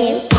two,